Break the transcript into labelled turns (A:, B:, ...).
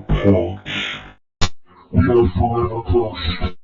A: punch. We are forever cursed.